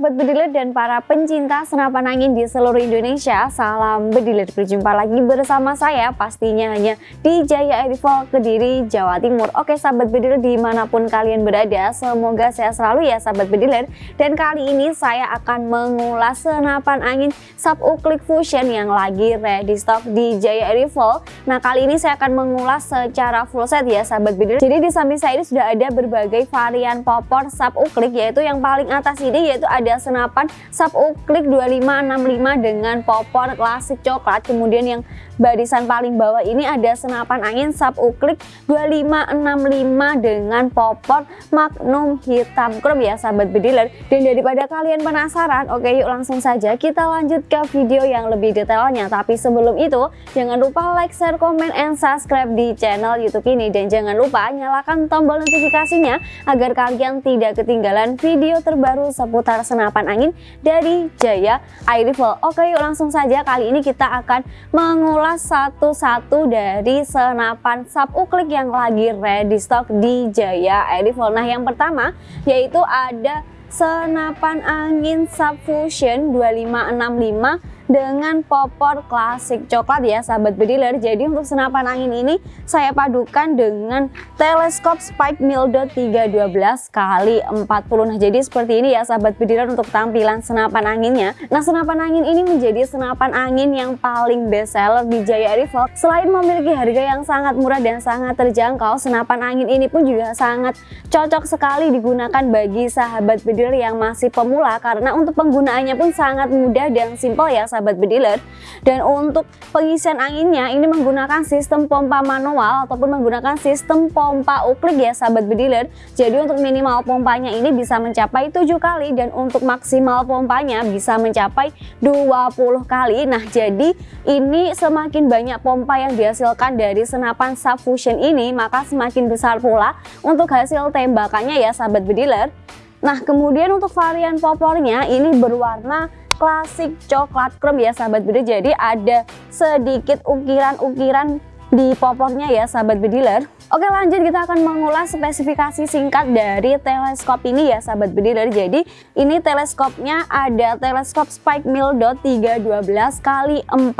Sobat Bediler dan para pencinta senapan angin di seluruh Indonesia Salam Bediler, berjumpa lagi bersama saya pastinya hanya di Jaya Airfall Kediri, Jawa Timur. Oke Sahabat Bediler di mana pun kalian berada Semoga saya selalu ya Sahabat Bediler Dan kali ini saya akan mengulas senapan angin Sub Uclick Fusion yang lagi ready stock di Jaya Airfall Nah kali ini saya akan mengulas secara full set ya Sahabat Bediler Jadi di samping saya ini sudah ada berbagai varian popor Sub Uclick Yaitu yang paling atas ini yaitu ada senapan sub uklik 2565 dengan popor klasik coklat kemudian yang barisan paling bawah ini ada senapan angin sub uklik 2565 dengan popor magnum hitam. Chrome ya sahabat bediler. Dan daripada kalian penasaran oke yuk langsung saja kita lanjut ke video yang lebih detailnya. Tapi sebelum itu jangan lupa like share komen and subscribe di channel youtube ini. Dan jangan lupa nyalakan tombol notifikasinya agar kalian tidak ketinggalan video terbaru seputar senapan angin dari Jaya Air Rifle. Oke yuk langsung saja. Kali ini kita akan mengulas satu-satu dari senapan sub uklik yang lagi ready stock di Jaya Rifle. Nah yang pertama yaitu ada senapan angin Subfusion 2565 dengan popor klasik. Coklat ya sahabat bediler jadi untuk senapan angin ini saya padukan dengan teleskop Spike Mildo 312 kali 40 nah jadi seperti ini ya sahabat bediler untuk tampilan senapan anginnya. Nah senapan angin ini menjadi senapan angin yang paling best seller di Jaya Rifle selain memiliki harga yang sangat murah dan sangat terjangkau senapan angin ini pun juga sangat cocok sekali digunakan bagi sahabat bediler yang masih pemula. Karena untuk penggunaannya pun sangat mudah dan simpel ya sahabat sahabat bediler. Dan untuk pengisian anginnya ini menggunakan sistem pompa manual ataupun menggunakan sistem pompa uklik ya sahabat bediler. Jadi untuk minimal pompanya ini bisa mencapai 7 kali dan untuk maksimal pompanya bisa mencapai 20 kali. Nah jadi ini semakin banyak pompa yang dihasilkan dari senapan subfusion ini maka semakin besar pula untuk hasil tembakannya ya sahabat bediler. Nah kemudian untuk varian popornya ini berwarna klasik coklat chrome ya sahabat bediler jadi ada sedikit ukiran-ukiran di popornya ya sahabat bediler Oke lanjut kita akan mengulas spesifikasi singkat dari teleskop ini ya sahabat bediler jadi ini teleskopnya ada teleskop Spike Mildo 312 kali 40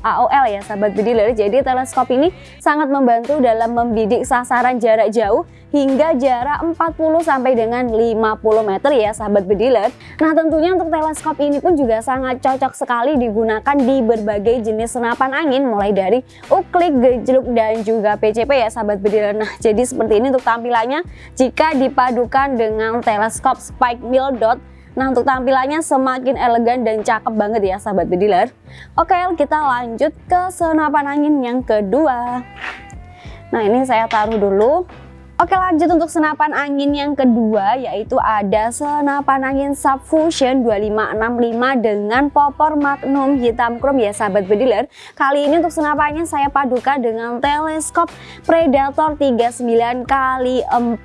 AOL ya sahabat bediler jadi teleskop ini sangat membantu dalam membidik sasaran jarak jauh hingga jarak 40 sampai dengan 50 meter ya sahabat bediler. Nah tentunya untuk teleskop ini pun juga sangat cocok sekali digunakan di berbagai jenis senapan angin mulai dari uklik, gejluk dan juga PCP ya sahabat bediler. Nah jadi seperti ini untuk tampilannya. Jika dipadukan dengan teleskop Spike Mill Dot. Nah untuk tampilannya semakin elegan dan cakep banget ya sahabat bediler Oke kita lanjut ke senapan angin yang kedua. Nah ini saya taruh dulu Oke lanjut untuk senapan angin yang kedua yaitu ada senapan angin Subfusion 2565 dengan popor magnum hitam chrome ya sahabat bediler Kali ini untuk senapannya saya padukan dengan teleskop Predator 39 kali 40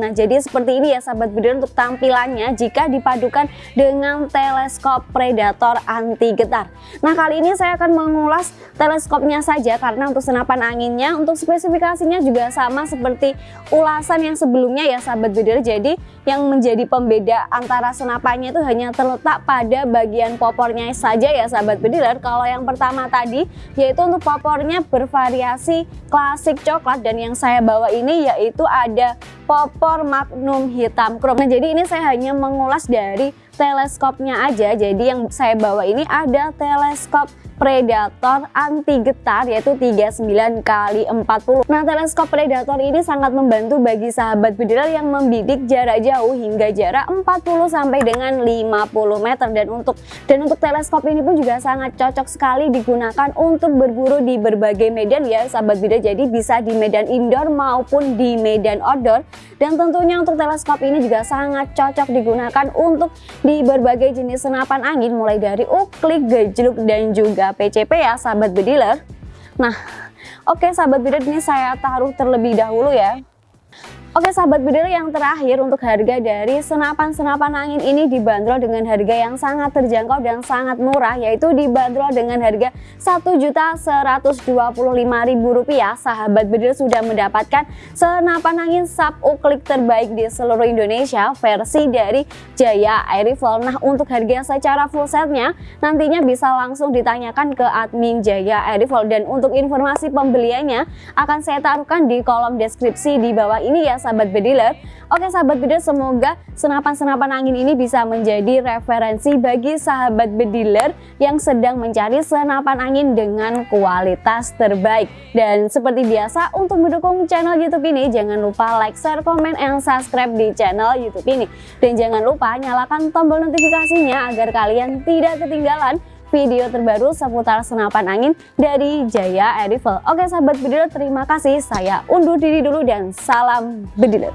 Nah jadi seperti ini ya sahabat bediler untuk tampilannya jika dipadukan dengan teleskop Predator anti getar. Nah kali ini saya akan mengulas teleskopnya saja karena untuk senapan anginnya untuk spesifikasinya juga sama seperti ulasan yang sebelumnya ya sahabat bediler jadi yang menjadi pembeda antara senapannya itu hanya terletak pada bagian popornya saja ya sahabat bediler kalau yang pertama tadi yaitu untuk popornya bervariasi klasik coklat. Dan yang saya bawa ini yaitu ada popor magnum hitam chrome. Nah jadi ini saya hanya mengulas dari teleskopnya aja. Jadi yang saya bawa ini ada teleskop Predator anti getar yaitu 39 kali 40. Nah, teleskop Predator ini sangat membantu bagi sahabat bediler yang membidik jarak jauh hingga jarak 40 sampai dengan 50 meter dan untuk dan untuk teleskop ini pun juga sangat cocok sekali digunakan untuk berburu di berbagai medan ya sahabat bediler. Jadi bisa di medan indoor maupun di medan outdoor dan tentunya untuk teleskop ini juga sangat cocok digunakan untuk di berbagai jenis senapan angin mulai dari uklik, gejluk dan juga juga PCP ya sahabat bediler Nah oke okay, sahabat bediler ini saya taruh terlebih dahulu ya Oke sahabat bediler yang terakhir untuk harga dari senapan-senapan angin ini dibanderol dengan harga yang sangat terjangkau dan sangat murah yaitu dibanderol dengan harga Rp1.125.000 sahabat bediler sudah mendapatkan senapan angin sub uklik terbaik di seluruh Indonesia versi dari Jaya Air Rifle nah untuk harga secara full setnya nantinya bisa langsung ditanyakan ke admin Jaya Air Rifle dan untuk informasi pembeliannya akan saya taruhkan di kolom deskripsi di bawah ini ya sahabat bediler Oke sahabat bediler semoga senapan-senapan angin ini bisa menjadi referensi bagi sahabat bediler yang sedang mencari senapan angin dengan kualitas terbaik. Dan seperti biasa untuk mendukung channel youtube ini jangan lupa like, share, komen, and subscribe di channel youtube ini. Dan jangan lupa nyalakan tombol notifikasinya agar kalian tidak ketinggalan video terbaru seputar senapan angin dari Jaya Air. Oke sahabat bediler terima kasih saya undur diri dulu dan salam bediler.